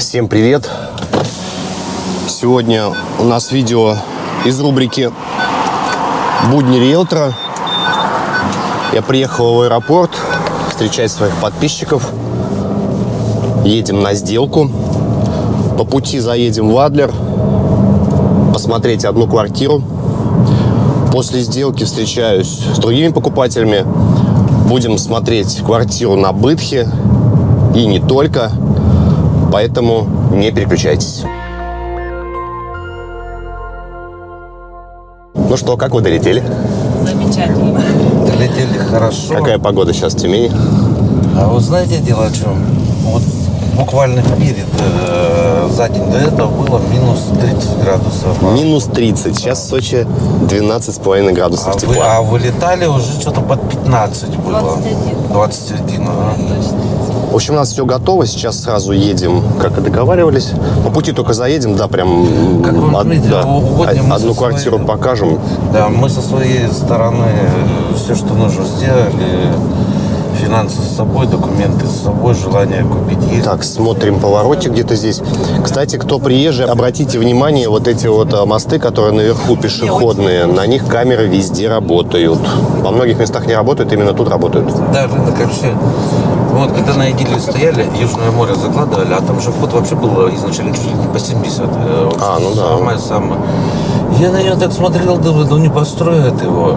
Всем привет! Сегодня у нас видео из рубрики «Будни риэлтора». Я приехал в аэропорт встречать своих подписчиков. Едем на сделку. По пути заедем в Адлер посмотреть одну квартиру. После сделки встречаюсь с другими покупателями. Будем смотреть квартиру на Бытхе и не только. Поэтому не переключайтесь. Ну что, как вы долетели? Замечательно. Долетели хорошо. Какая погода сейчас в Тюмени? А вы знаете дело в чем? Вот буквально перед, э, за день до этого было минус 30 градусов. Минус 30. Сейчас в Сочи 12,5 А, градусов вы, тепла. а вылетали уже что-то под 15 было. 21. 21, ага. В общем, у нас все готово. Сейчас сразу едем, как и договаривались. По пути только заедем, да, прям Как вы од- видите, да, угодно мы одну квартиру своей- покажем. Да, мы со своей стороны все, что нужно, сделали. Финансы с собой, документы с собой, желание купить есть. Так, смотрим поворотик где-то здесь. Кстати, кто приезжий, обратите внимание, вот эти вот а, мосты, которые наверху пешеходные, на них камеры везде работают. Во многих местах не работают, именно тут работают. Да, рынок вообще. Вот когда на Идиле стояли, Южное море закладывали, а там же вход вообще был изначально чуть ли не по 70. э, А, ну да. Самое самое. Я на него так смотрел, думаю, ну не построят его.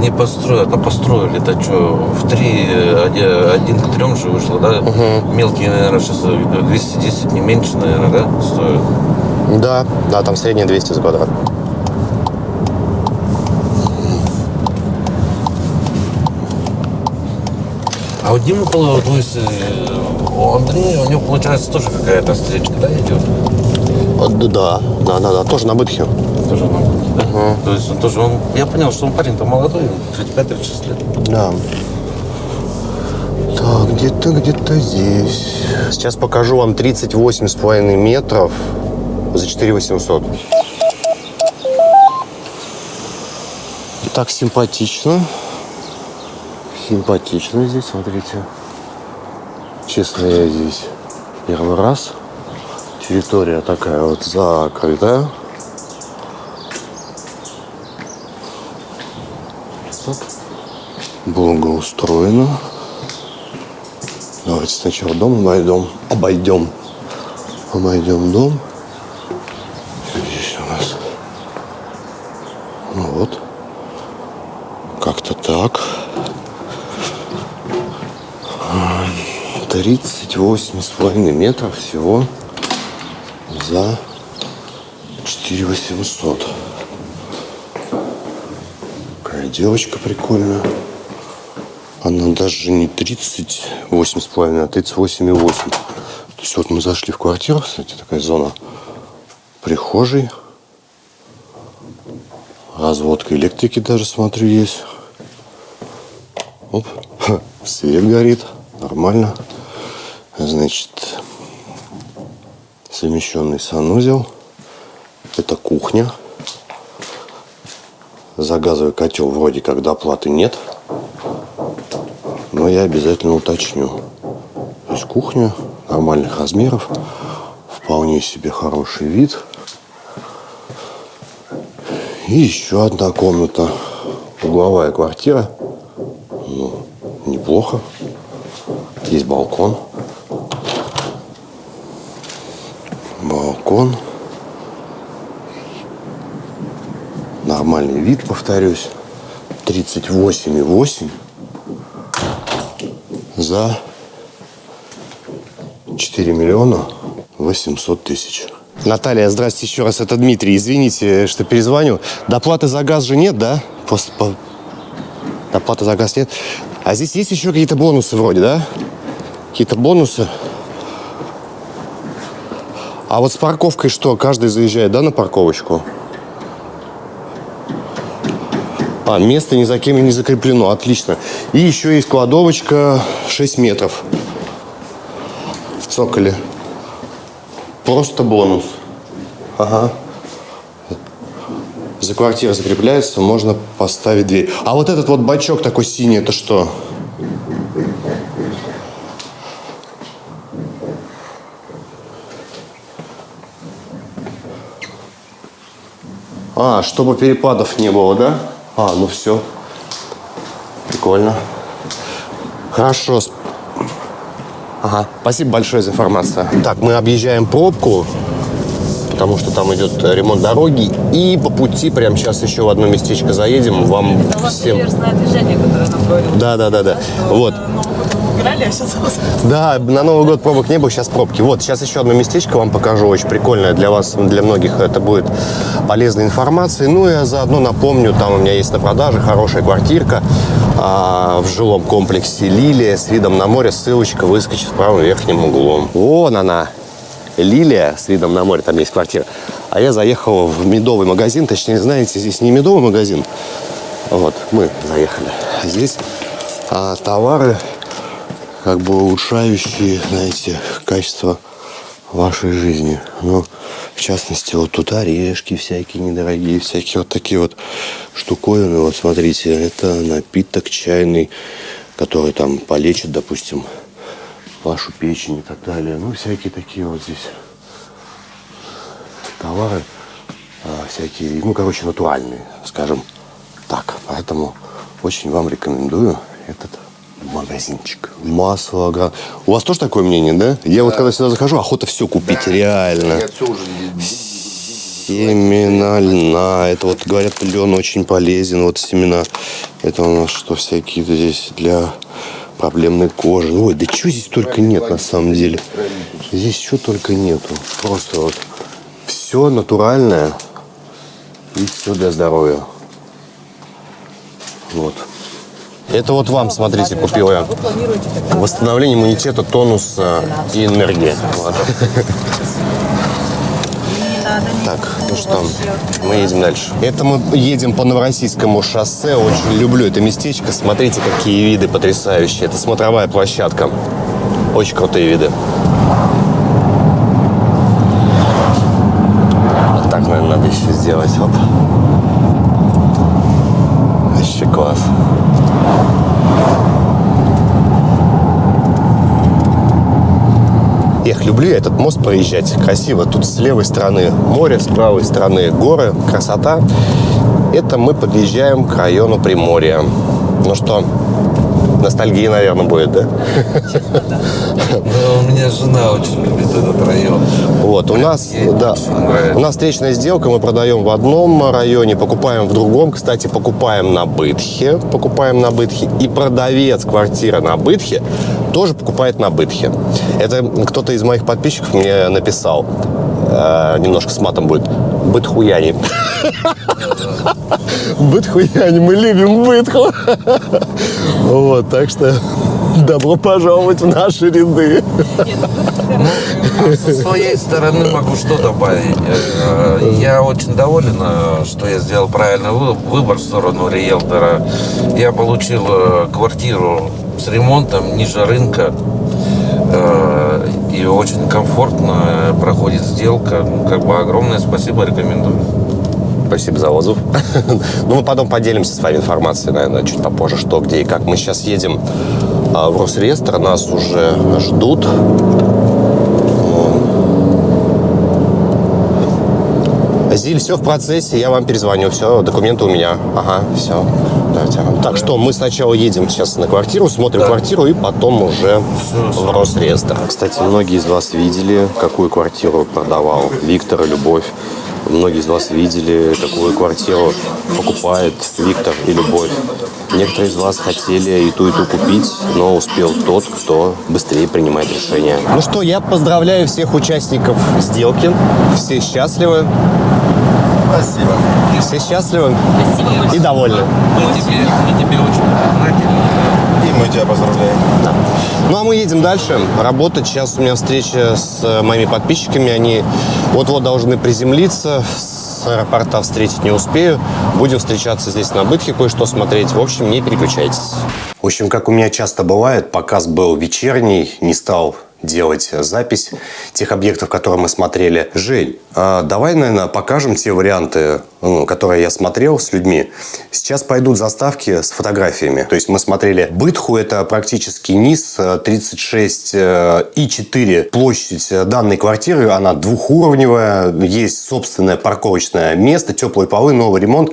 Не построят, а построили. Это что, в три, э, один, к трем же вышло, да? Мелкие, наверное, сейчас 210, не меньше, наверное, да, стоят. Да, да, там средняя 200 за квадрат. А вот Дима, то есть э, у Андрея, у него получается тоже какая-то встречка, да, идет? Да, да, да, да, тоже на бытхе. Тоже на Балтике, да? То есть он тоже, он, я понял, что он парень-то молодой, 35-36 лет. Да. Так, где-то, где-то здесь. Сейчас покажу вам 38,5 метров за 4 800. Так симпатично. Симпатично здесь, смотрите. Честно, я здесь первый раз. Территория такая вот закрытая. Так. Благоустроено. Давайте сначала дом обойдем. Обойдем. Обойдем дом. Здесь у нас. Ну вот. Как-то так. А, 38,5 метров всего за 4 800. Какая девочка прикольная. Она даже не 38,5, а 38,8. То есть вот мы зашли в квартиру, кстати, такая зона прихожей. Разводка электрики даже, смотрю, есть. Оп, свет горит, нормально. Значит, совмещенный санузел. Это кухня. За газовый котел вроде как доплаты нет. Но я обязательно уточню. То есть кухня нормальных размеров. Вполне себе хороший вид. И еще одна комната. Угловая квартира. Ну, неплохо. Есть балкон. Балкон. Нормальный вид, повторюсь. 38,8 за 4 миллиона 800 тысяч. Наталья, здрасте еще раз. Это Дмитрий. Извините, что перезвоню. Доплаты за газ же нет, да? После по- Доплаты за газ нет. А здесь есть еще какие-то бонусы вроде, да? Какие-то бонусы. А вот с парковкой что? Каждый заезжает, да, на парковочку? А, место ни за кем не закреплено. Отлично. И еще есть кладовочка 6 метров в цоколе. Просто бонус. Ага. За квартирой закрепляется, можно поставить дверь. А вот этот вот бачок такой синий, это что? А, чтобы перепадов не было, да? А, ну все. Прикольно. Хорошо. Ага, спасибо большое за информацию. Так, мы объезжаем пробку, потому что там идет ремонт дороги. И по пути прямо сейчас еще в одно местечко заедем. Вам Это всем... движение, которое нам говорил. Да, да, да, да. Вот. Гуляли, а сейчас Да, на Новый год пробок не было, сейчас пробки. Вот, сейчас еще одно местечко вам покажу, очень прикольное для вас, для многих это будет полезной информацией. Ну и заодно напомню, там у меня есть на продаже хорошая квартирка а, в жилом комплексе «Лилия» с видом на море. Ссылочка выскочит в правом верхнем углу. Вон она, «Лилия» с видом на море, там есть квартира. А я заехал в медовый магазин, точнее, знаете, здесь не медовый магазин, вот, мы заехали. Здесь а, товары как бы улучшающие, знаете, качество вашей жизни. Ну, в частности, вот тут орешки всякие недорогие, всякие вот такие вот штуковины. Вот смотрите, это напиток чайный, который там полечит, допустим, вашу печень и так далее. Ну, всякие такие вот здесь товары, а, всякие, ну, короче, натуральные, скажем так. Поэтому очень вам рекомендую этот магазинчик. Масло, га- У вас тоже такое мнение, да? Я вот когда сюда захожу, охота все купить, реально. Я все уже Семена льна. Это вот говорят, лен очень полезен. Вот семена. Это у нас что, всякие здесь для проблемной кожи. Ой, да чего здесь только нет на самом деле. Здесь что только нету. Просто вот все натуральное и все для здоровья. Вот. Это вот вам, смотрите, купил я. Восстановление иммунитета, тонуса и энергии. Вот. Так, ну что, мы едем дальше. Это мы едем по Новороссийскому шоссе. Очень люблю это местечко. Смотрите, какие виды потрясающие. Это смотровая площадка. Очень крутые виды. Вот так, наверное, надо еще сделать. Оп. Вообще класс. Эх, люблю я этот мост проезжать. Красиво. Тут с левой стороны море, с правой стороны горы. Красота. Это мы подъезжаем к району Приморья. Ну что, ностальгия, наверное, будет, да? Да, у меня жена очень любит этот район. Вот, у нас, да, у нас встречная сделка, мы продаем в одном районе, покупаем в другом. Кстати, покупаем на Бытхе, покупаем на Бытхе. И продавец квартиры на Бытхе тоже покупает на Бытхе. Это кто-то из моих подписчиков мне написал, э, немножко с матом будет, Бытхуяне. Бытхуяне, мы любим Бытху. Вот, так что добро пожаловать в наши ряды. А Со своей стороны могу что добавить. Э, Я очень доволен, э, что я сделал правильный вы- выбор в сторону риэлтора. Я получил э, квартиру с ремонтом ниже рынка. И очень комфортно проходит сделка. Ну, Как бы огромное спасибо, рекомендую. Спасибо за отзыв. Ну, мы потом поделимся с вами информацией, наверное, чуть попозже, что, где и как. Мы сейчас едем а, в Росреестр, нас уже ждут. Вот. Зиль, все в процессе, я вам перезвоню. Все, документы у меня. Ага, все. Давайте. Так что мы сначала едем сейчас на квартиру, смотрим Да. квартиру и потом уже в Росреестр. Кстати, многие из вас видели, какую квартиру продавал Виктор и Любовь. Многие из вас видели, какую квартиру покупает Виктор и Любовь. Некоторые из вас хотели и ту, и ту купить, но успел тот, кто быстрее принимает решение. Ну что, я поздравляю всех участников сделки. Все счастливы. Спасибо. Все счастливы Спасибо большое. и довольны. Мы тебе, мы тебе очень признательны. И мы тебя поздравляем. Ну а мы едем дальше. Работать. Сейчас у меня встреча с э, моими подписчиками. Они вот-вот должны приземлиться. С аэропорта встретить не успею. Будем встречаться здесь на Бытхе, кое-что смотреть. В общем, не переключайтесь. В общем, как у меня часто бывает, показ был вечерний, не стал делать запись тех объектов, которые мы смотрели. Жень, давай, наверное, покажем те варианты которые я смотрел с людьми, сейчас пойдут заставки с фотографиями. То есть мы смотрели Бытху, это практически низ, э, 36 э, и 4 площадь э, данной квартиры, она двухуровневая, есть собственное парковочное место, теплые полы, новый ремонт.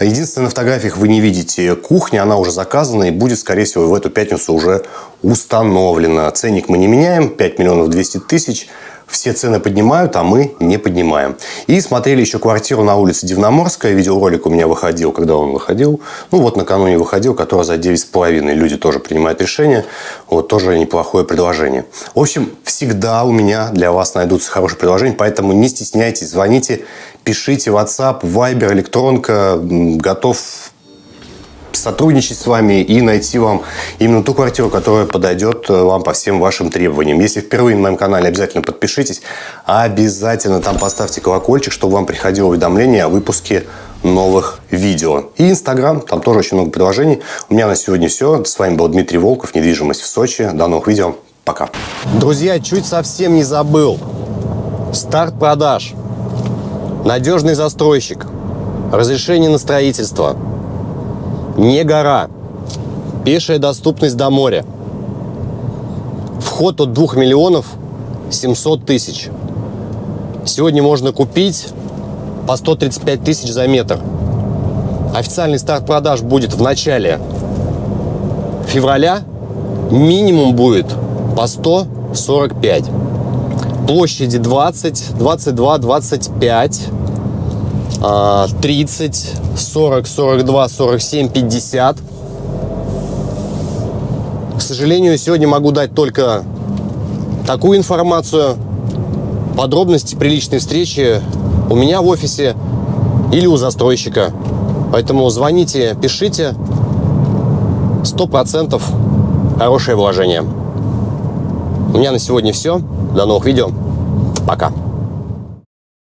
Единственное, на фотографиях вы не видите кухни, она уже заказана и будет, скорее всего, в эту пятницу уже установлена. Ценник мы не меняем, 5 миллионов 200 тысяч. Все цены поднимают, а мы не поднимаем. И смотрели еще квартиру на улице Дивноморская. Видеоролик у меня выходил, когда он выходил. Ну, вот накануне выходил, который за 9,5. Люди тоже принимают решение. Вот тоже неплохое предложение. В общем, всегда у меня для вас найдутся хорошие предложения. Поэтому не стесняйтесь, звоните, пишите WhatsApp, Viber, электронка. Готов сотрудничать с вами и найти вам именно ту квартиру, которая подойдет э, вам по всем вашим требованиям. Если впервые на моем канале, обязательно подпишитесь. Обязательно там поставьте колокольчик, чтобы вам приходило уведомление о выпуске новых видео. И Инстаграм, там тоже очень много предложений. У меня на сегодня все. С вами был Дмитрий Волков, недвижимость в Сочи. До новых видео. Пока. Друзья, чуть совсем не забыл. Старт продаж. Надежный застройщик. Разрешение на строительство. Не гора. Пешая доступность до моря. Вход от 2 миллионов 700 тысяч. Сегодня можно купить по 135 тысяч за метр. Официальный старт продаж будет в начале февраля. Минимум будет по 145. Площади 20, 22, 25, а, 30, 40, 42, 47, 50. К сожалению, сегодня могу дать только такую информацию. Подробности при личной встрече у меня в офисе или у застройщика. Поэтому звоните, пишите. 100% хорошее вложение. У меня на сегодня все. До новых видео. Пока.